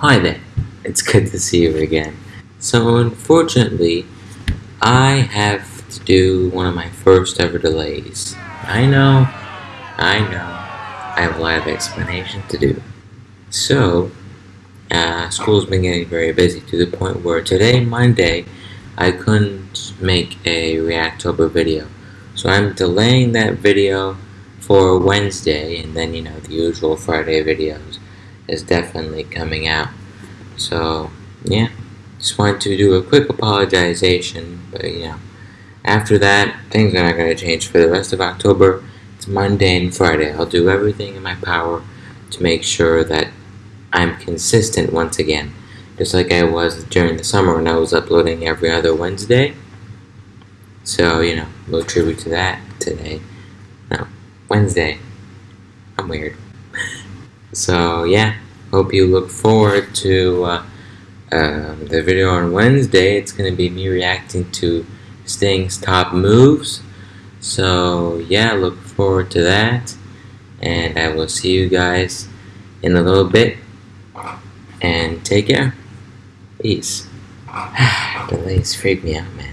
Hi there, it's good to see you again. So unfortunately, I have to do one of my first ever delays. I know, I know, I have a lot of explanation to do. So, uh, school's been getting very busy to the point where today, Monday, I couldn't make a Reactober video. So I'm delaying that video for Wednesday, and then, you know, the usual Friday videos is definitely coming out. So, yeah, just wanted to do a quick apologization, but you know, after that, things are not going to change for the rest of October. It's Monday and Friday. I'll do everything in my power to make sure that I'm consistent once again, just like I was during the summer when I was uploading every other Wednesday. So, you know, little tribute to that today. No, Wednesday. I'm weird. So yeah, hope you look forward to uh, um, the video on Wednesday. It's going to be me reacting to Sting's top moves. So yeah, look forward to that. And I will see you guys in a little bit. And take care. Peace. Delays freak me out, man.